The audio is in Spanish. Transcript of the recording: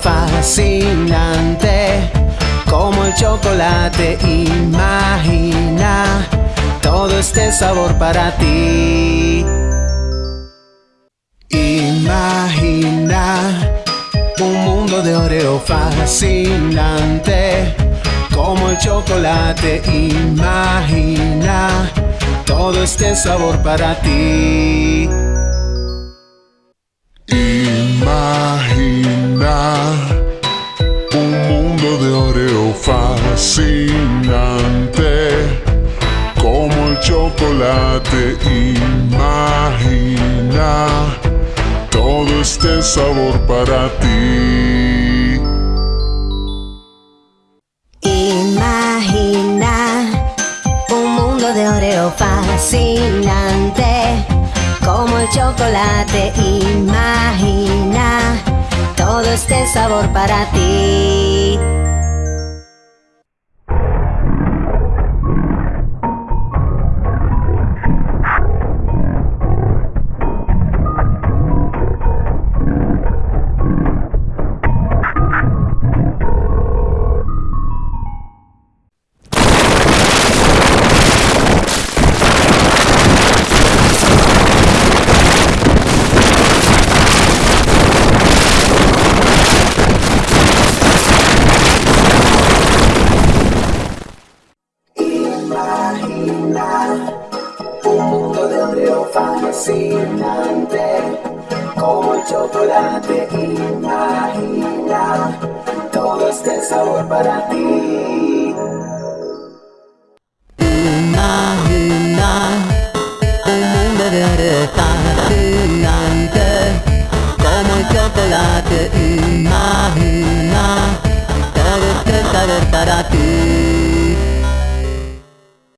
fascinante como el chocolate. Imagina todo este sabor para ti. Imagina un mundo de Oreo fascinante como el chocolate. Imagina todo este sabor para ti. Oreo fascinante como el chocolate. Imagina todo este sabor para ti. Imagina un mundo de Oreo fascinante como el chocolate. Imagina todo este sabor para ti. Un de Oreo fascinante como el chocolate. Imagina todo este sabor para ti. Imagina un mundo de fascinante como el chocolate. Imagina todo este sabor para ti.